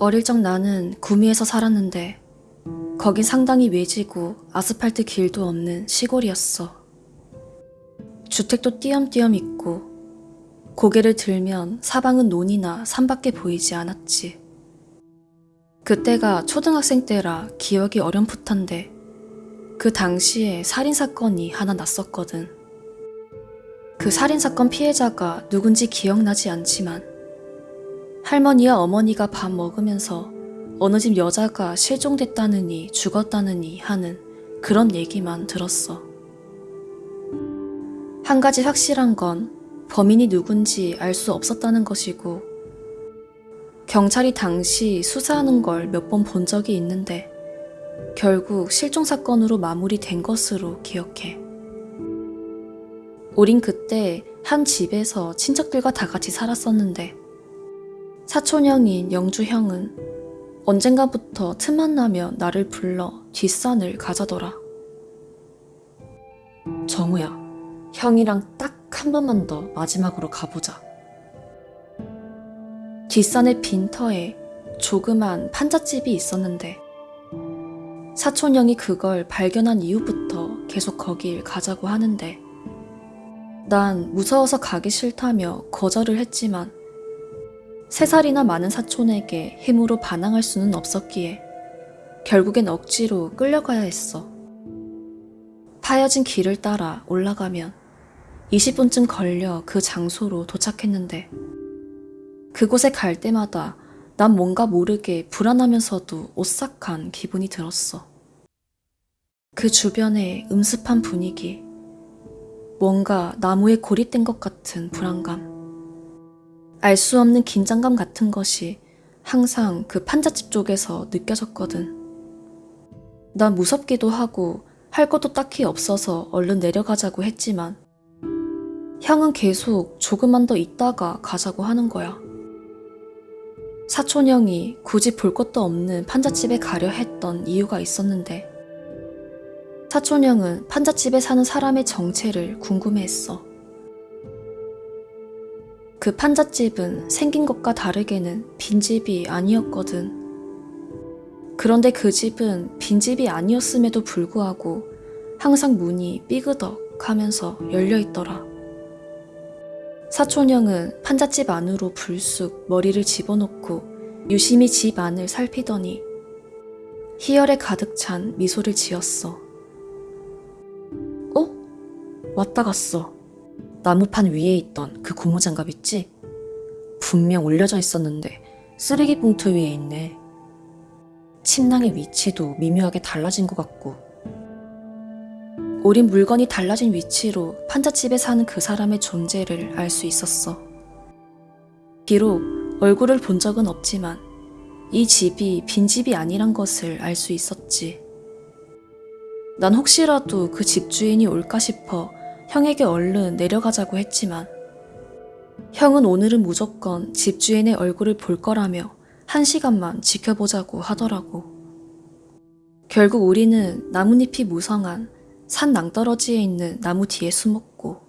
어릴 적 나는 구미에서 살았는데 거긴 상당히 외지고 아스팔트 길도 없는 시골이었어. 주택도 띄엄띄엄 있고 고개를 들면 사방은 논이나 산밖에 보이지 않았지. 그때가 초등학생 때라 기억이 어렴풋한데 그 당시에 살인사건이 하나 났었거든. 그 살인사건 피해자가 누군지 기억나지 않지만 할머니와 어머니가 밥 먹으면서 어느 집 여자가 실종됐다느니 죽었다느니 하는 그런 얘기만 들었어. 한 가지 확실한 건 범인이 누군지 알 수 없었다는 것이고 경찰이 당시 수사하는 걸 몇 번 본 적이 있는데 결국 실종 사건으로 마무리된 것으로 기억해. 우린 그때 한 집에서 친척들과 다 같이 살았었는데 사촌형인 영주 형은 언젠가부터 틈만 나면 나를 불러 뒷산을 가자더라. 정우야, 형이랑 딱 한 번만 더 마지막으로 가보자. 뒷산의 빈터에 조그만 판잣집이 있었는데 사촌형이 그걸 발견한 이후부터 계속 거길 가자고 하는데 난 무서워서 가기 싫다며 거절을 했지만 세 살이나 많은 사촌에게 힘으로 반항할 수는 없었기에 결국엔 억지로 끌려가야 했어. 파여진 길을 따라 올라가면 20분쯤 걸려 그 장소로 도착했는데 그곳에 갈 때마다 난 뭔가 모르게 불안하면서도 오싹한 기분이 들었어. 그 주변의 음습한 분위기, 뭔가 나무에 고립된 것 같은 불안감, 알 수 없는 긴장감 같은 것이 항상 그 판잣집 쪽에서 느껴졌거든. 난 무섭기도 하고 할 것도 딱히 없어서 얼른 내려가자고 했지만 형은 계속 조금만 더 있다가 가자고 하는 거야. 사촌 형이 굳이 볼 것도 없는 판잣집에 가려 했던 이유가 있었는데 사촌 형은 판잣집에 사는 사람의 정체를 궁금해했어. 그 판잣집은 생긴 것과 다르게는 빈집이 아니었거든. 그런데 그 집은 빈집이 아니었음에도 불구하고 항상 문이 삐그덕 하면서 열려 있더라. 사촌형은 판잣집 안으로 불쑥 머리를 집어넣고 유심히 집 안을 살피더니 희열에 가득 찬 미소를 지었어. 어? 왔다 갔어. 나무판 위에 있던 그 고무장갑 있지? 분명 올려져 있었는데 쓰레기 봉투 위에 있네. 침낭의 위치도 미묘하게 달라진 것 같고 우린 물건이 달라진 위치로 판잣집에 사는 그 사람의 존재를 알 수 있었어. 비록 얼굴을 본 적은 없지만 이 집이 빈집이 아니란 것을 알 수 있었지. 난 혹시라도 그 집주인이 올까 싶어 형에게 얼른 내려가자고 했지만 형은 오늘은 무조건 집주인의 얼굴을 볼 거라며 한 시간만 지켜보자고 하더라고. 결국 우리는 나뭇잎이 무성한 산 낭떠러지에 있는 나무 뒤에 숨었고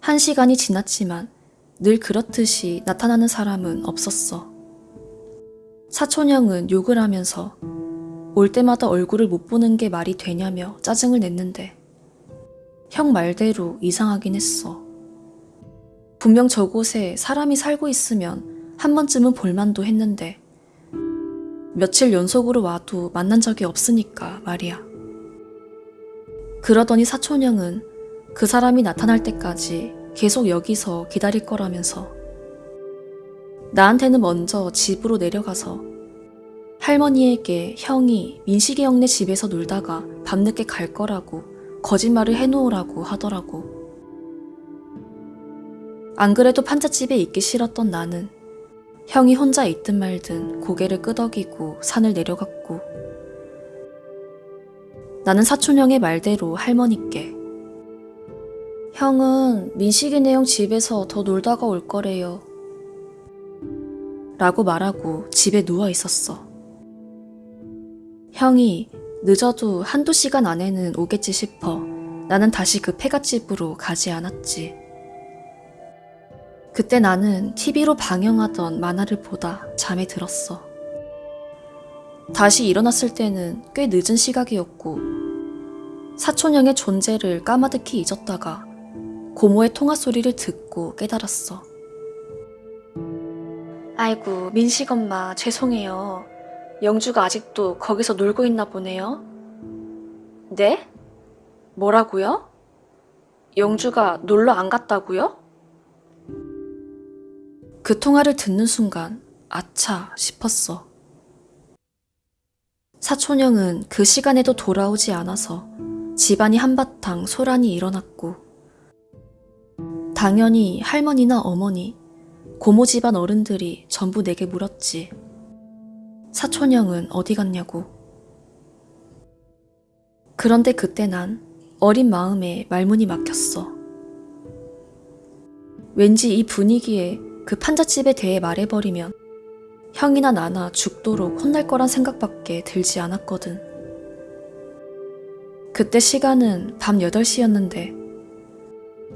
한 시간이 지났지만 늘 그렇듯이 나타나는 사람은 없었어. 사촌형은 욕을 하면서 올 때마다 얼굴을 못 보는 게 말이 되냐며 짜증을 냈는데 형 말대로 이상하긴 했어. 분명 저곳에 사람이 살고 있으면 한 번쯤은 볼만도 했는데 며칠 연속으로 와도 만난 적이 없으니까 말이야. 그러더니 사촌형은 그 사람이 나타날 때까지 계속 여기서 기다릴 거라면서 나한테는 먼저 집으로 내려가서 할머니에게 형이 민식이 형네 집에서 놀다가 밤늦게 갈 거라고 거짓말을 해놓으라고 하더라고. 안 그래도 판잣집에 있기 싫었던 나는 형이 혼자 있든 말든 고개를 끄덕이고 산을 내려갔고 나는 사촌형의 말대로 할머니께 형은 민식이네 형 집에서 더 놀다가 올 거래요. 라고 말하고 집에 누워 있었어. 형이 늦어도 한두 시간 안에는 오겠지 싶어 나는 다시 그 폐갓집으로 가지 않았지. 그때 나는 TV로 방영하던 만화를 보다 잠에 들었어. 다시 일어났을 때는 꽤 늦은 시각이었고, 사촌형의 존재를 까마득히 잊었다가 고모의 통화 소리를 듣고 깨달았어. 아이고, 민식 엄마, 죄송해요. 영주가 아직도 거기서 놀고 있나 보네요. 네? 뭐라고요? 영주가 놀러 안 갔다고요? 그 통화를 듣는 순간 아차 싶었어. 사촌형은 그 시간에도 돌아오지 않아서 집안이 한바탕 소란이 일어났고 당연히 할머니나 어머니, 고모 집안 어른들이 전부 내게 물었지. 사촌형은 어디 갔냐고. 그런데 그때 난 어린 마음에 말문이 막혔어. 왠지 이 분위기에 그 판잣집에 대해 말해버리면 형이나 나나 죽도록 혼날 거란 생각밖에 들지 않았거든. 그때 시간은 밤 8시였는데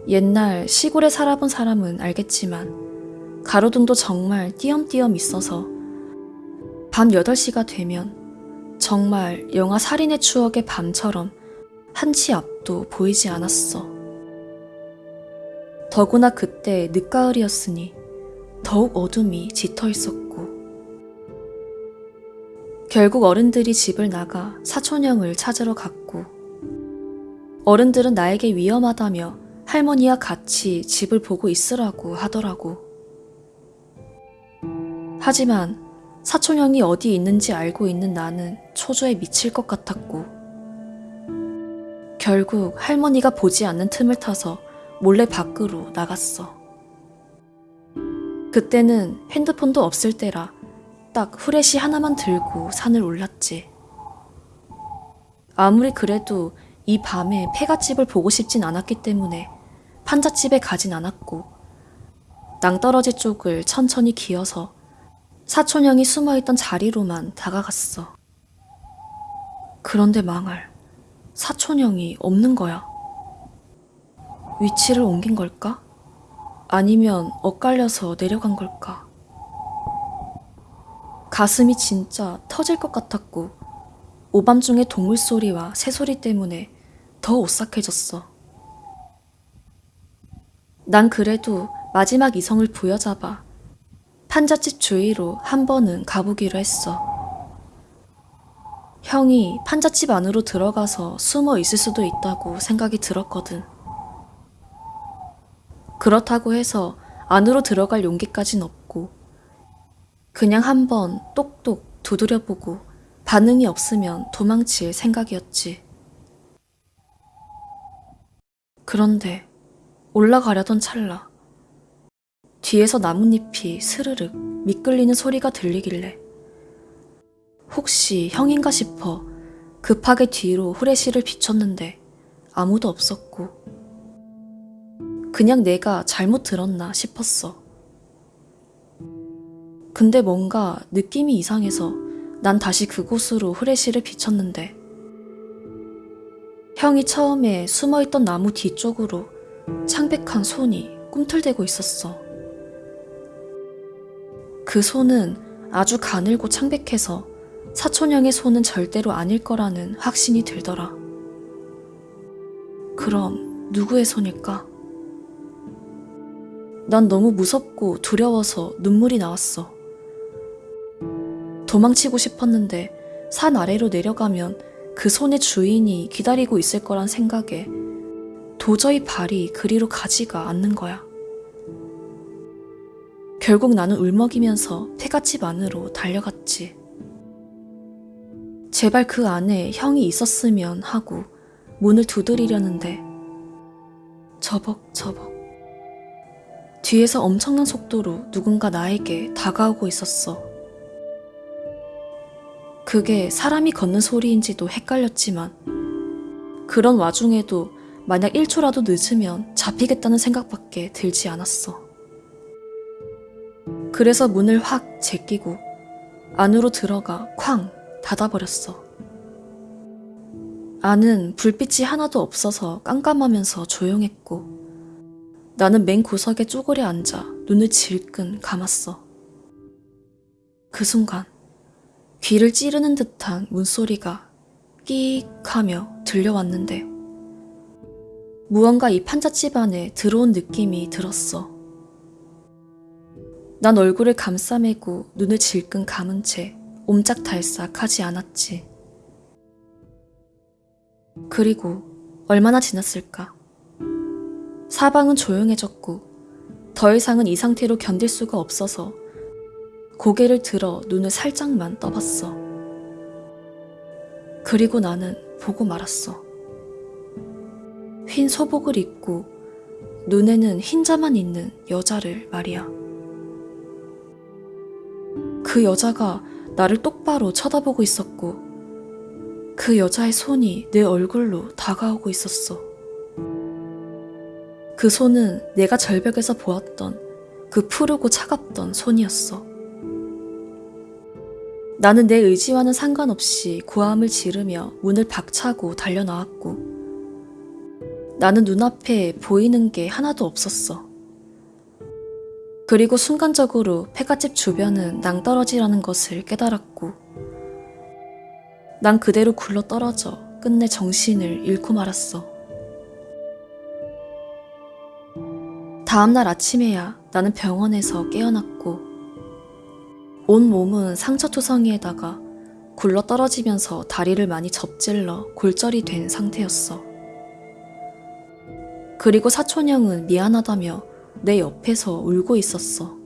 옛날 시골에 살아본 사람은 알겠지만 가로등도 정말 띄엄띄엄 있어서 밤 8시가 되면 정말 영화 살인의 추억의 밤처럼 한치 앞도 보이지 않았어. 더구나 그때 늦가을이었으니 더욱 어둠이 짙어 있었고 결국 어른들이 집을 나가 사촌형을 찾으러 갔고 어른들은 나에게 위험하다며 할머니와 같이 집을 보고 있으라고 하더라고. 하지만 사촌형이 어디 있는지 알고 있는 나는 초조에 미칠 것 같았고 결국 할머니가 보지 않는 틈을 타서 몰래 밖으로 나갔어. 그때는 핸드폰도 없을 때라 딱 후레쉬 하나만 들고 산을 올랐지. 아무리 그래도 이 밤에 폐가집을 보고 싶진 않았기 때문에 판잣집에 가진 않았고 낭떠러지 쪽을 천천히 기어서 사촌형이 숨어있던 자리로만 다가갔어. 그런데 망할 사촌형이 없는 거야. 위치를 옮긴 걸까? 아니면 엇갈려서 내려간 걸까? 가슴이 진짜 터질 것 같았고 오밤중의 동물 소리와 새 소리 때문에 더 오싹해졌어. 난 그래도 마지막 이성을 부여잡아 판잣집 주위로 한 번은 가보기로 했어. 형이 판잣집 안으로 들어가서 숨어 있을 수도 있다고 생각이 들었거든. 그렇다고 해서 안으로 들어갈 용기까진 없고, 그냥 한번 똑똑 두드려보고 반응이 없으면 도망칠 생각이었지. 그런데 올라가려던 찰나, 뒤에서 나뭇잎이 스르륵 미끌리는 소리가 들리길래 혹시 형인가 싶어 급하게 뒤로 후레쉬를 비췄는데 아무도 없었고 그냥 내가 잘못 들었나 싶었어. 근데 뭔가 느낌이 이상해서 난 다시 그곳으로 후레쉬를 비췄는데 형이 처음에 숨어있던 나무 뒤쪽으로 창백한 손이 꿈틀대고 있었어. 그 손은 아주 가늘고 창백해서 사촌형의 손은 절대로 아닐 거라는 확신이 들더라. 그럼 누구의 손일까? 난 너무 무섭고 두려워서 눈물이 나왔어. 도망치고 싶었는데 산 아래로 내려가면 그 손의 주인이 기다리고 있을 거란 생각에 도저히 발이 그리로 가지가 않는 거야. 결국 나는 울먹이면서 폐가집 안으로 달려갔지. 제발 그 안에 형이 있었으면 하고 문을 두드리려는데 저벅저벅 뒤에서 엄청난 속도로 누군가 나에게 다가오고 있었어. 그게 사람이 걷는 소리인지도 헷갈렸지만 그런 와중에도 만약 1초라도 늦으면 잡히겠다는 생각밖에 들지 않았어. 그래서 문을 확 제끼고 안으로 들어가 쾅 닫아버렸어. 안은 불빛이 하나도 없어서 깜깜하면서 조용했고 나는 맨 구석에 쪼그려 앉아 눈을 질끈 감았어. 그 순간 귀를 찌르는 듯한 문소리가 끼익 하며 들려왔는데 무언가 이 판잣집 안에 들어온 느낌이 들었어. 난 얼굴을 감싸매고 눈을 질끈 감은 채 옴짝달싹 하지 않았지. 그리고 얼마나 지났을까? 사방은 조용해졌고 더 이상은 이 상태로 견딜 수가 없어서 고개를 들어 눈을 살짝만 떠봤어. 그리고 나는 보고 말았어. 흰 소복을 입고 눈에는 흰자만 있는 여자를 말이야. 그 여자가 나를 똑바로 쳐다보고 있었고 그 여자의 손이 내 얼굴로 다가오고 있었어. 그 손은 내가 절벽에서 보았던 그 푸르고 차갑던 손이었어. 나는 내 의지와는 상관없이 고함을 지르며 문을 박차고 달려나왔고, 나는 눈앞에 보이는 게 하나도 없었어. 그리고 순간적으로 폐가집 주변은 낭떠러지라는 것을 깨달았고, 난 그대로 굴러 떨어져 끝내 정신을 잃고 말았어. 다음날 아침에야 나는 병원에서 깨어났고, 온 몸은 상처 투성이에다가 굴러 떨어지면서 다리를 많이 접질러 골절이 된 상태였어. 그리고 사촌형은 미안하다며 내 옆에서 울고 있었어.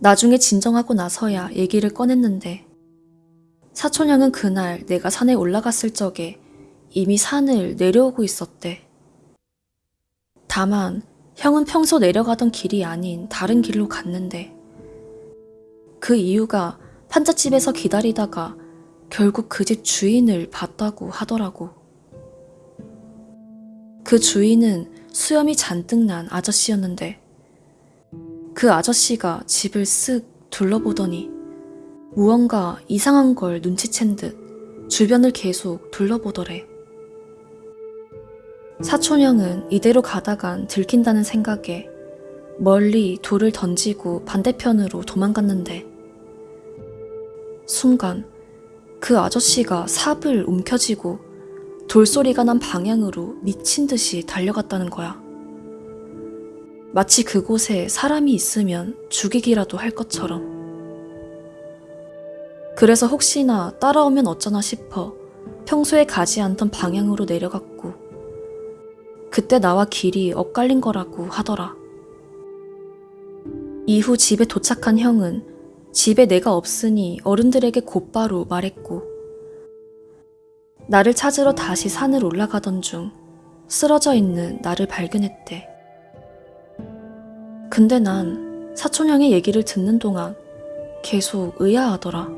나중에 진정하고 나서야 얘기를 꺼냈는데, 사촌형은 그날 내가 산에 올라갔을 적에 이미 산을 내려오고 있었대. 다만 형은 평소 내려가던 길이 아닌 다른 길로 갔는데 그 이유가 판잣집에서 기다리다가 결국 그 집 주인을 봤다고 하더라고. 그 주인은 수염이 잔뜩 난 아저씨였는데 그 아저씨가 집을 쓱 둘러보더니 무언가 이상한 걸 눈치챈 듯 주변을 계속 둘러보더래. 사촌형은 이대로 가다간 들킨다는 생각에 멀리 돌을 던지고 반대편으로 도망갔는데 순간 그 아저씨가 삽을 움켜쥐고 돌소리가 난 방향으로 미친 듯이 달려갔다는 거야. 마치 그곳에 사람이 있으면 죽이기라도 할 것처럼. 그래서 혹시나 따라오면 어쩌나 싶어 평소에 가지 않던 방향으로 내려갔고, 그때 나와 길이 엇갈린 거라고 하더라. 이후 집에 도착한 형은 집에 내가 없으니 어른들에게 곧바로 말했고, 나를 찾으러 다시 산을 올라가던 중 쓰러져 있는 나를 발견했대. 근데 난 사촌형의 얘기를 듣는 동안 계속 의아하더라.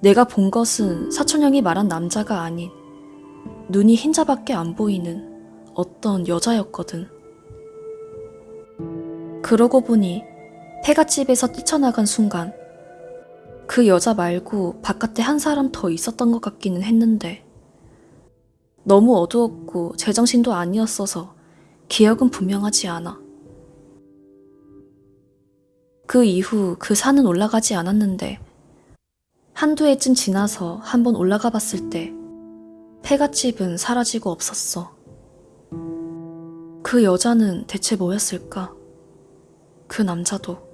내가 본 것은 사촌형이 말한 남자가 아닌 눈이 흰자밖에 안 보이는 어떤 여자였거든. 그러고 보니 폐가집에서 뛰쳐나간 순간 그 여자 말고 바깥에 한 사람 더 있었던 것 같기는 했는데 너무 어두웠고 제정신도 아니었어서 기억은 분명하지 않아. 그 이후 그 산은 올라가지 않았는데 한두 해쯤 지나서 한번 올라가 봤을 때 폐가집은 사라지고 없었어. 그 여자는 대체 뭐였을까? 그 남자도.